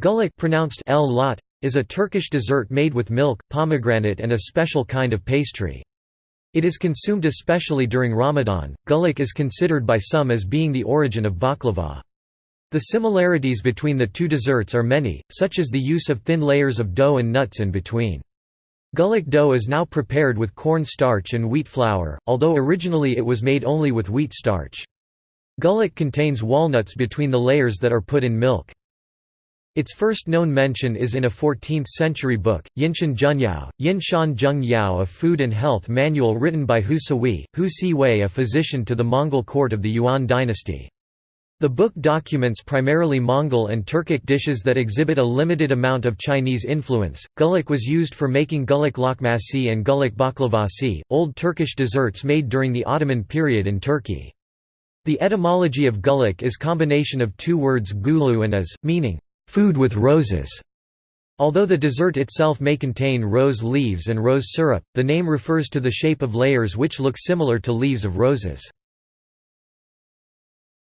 Güllaç pronounced el lot, is a Turkish dessert made with milk, pomegranate and a special kind of pastry. It is consumed especially during Ramadan. Güllaç is considered by some as being the origin of baklava. The similarities between the two desserts are many, such as the use of thin layers of dough and nuts in between. Güllaç dough is now prepared with corn starch and wheat flour, although originally it was made only with wheat starch. Güllaç contains walnuts between the layers that are put in milk. Its first known mention is in a 14th-century book, Yinshan Junyao, Yinshan Zheng Yao a food and health manual written by Hu Sihui, Hu Sihui a physician to the Mongol court of the Yuan dynasty. The book documents primarily Mongol and Turkic dishes that exhibit a limited amount of Chinese influence. Güllaç was used for making güllaç lokmasi and güllaç baklavasi, old Turkish desserts made during the Ottoman period in Turkey. The etymology of güllaç is combination of two words gulu and as, meaning food with roses. Although the dessert itself may contain rose leaves and rose syrup, the name refers to the shape of layers which look similar to leaves of roses.